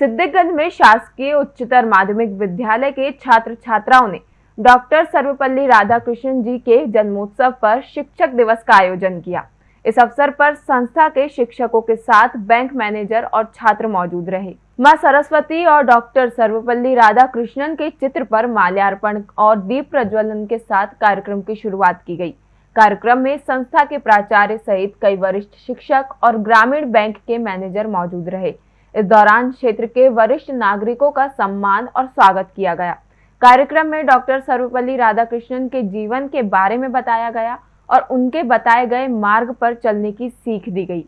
सिद्धिगंज में शासकीय उच्चतर माध्यमिक विद्यालय के छात्र छात्राओं ने डॉक्टर सर्वपल्ली राधाकृष्णन जी के जन्मोत्सव पर शिक्षक दिवस का आयोजन किया। इस अवसर पर संस्था के शिक्षकों के साथ बैंक मैनेजर और छात्र मौजूद रहे। माँ सरस्वती और डॉक्टर सर्वपल्ली राधाकृष्णन के चित्र पर माल्यार्पण और दीप प्रज्वलन के साथ कार्यक्रम की शुरुआत की गई। कार्यक्रम में संस्था के प्राचार्य सहित कई वरिष्ठ शिक्षक और ग्रामीण बैंक के मैनेजर मौजूद रहे। इस दौरान क्षेत्र के वरिष्ठ नागरिकों का सम्मान और स्वागत किया गया। कार्यक्रम में डॉक्टर सर्वपल्ली राधाकृष्णन के जीवन के बारे में बताया गया और उनके बताए गए मार्ग पर चलने की सीख दी गई।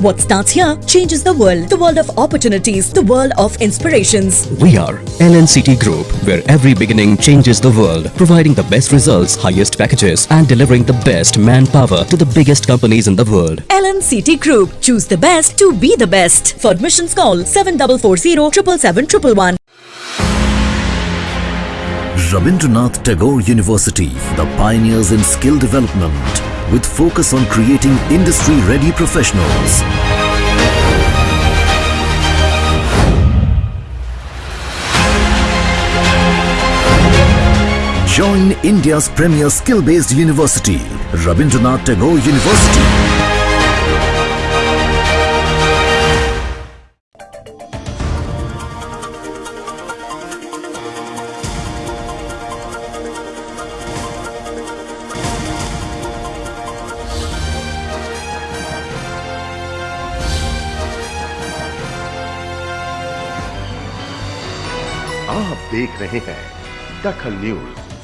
What starts here changes the world. The world of opportunities. The world of inspirations. We are LNCT Group, where every beginning changes the world, providing the best results, highest packages, and delivering the best manpower to the biggest companies in the world. LNCT Group. Choose the best to be the best. For admissions call 7440 777 Rabindranath Tagore University, the pioneers in skill development, with focus on creating industry-ready professionals. Join India's premier skill-based university, Rabindranath Tagore University. आप देख रहे हैं दखल news.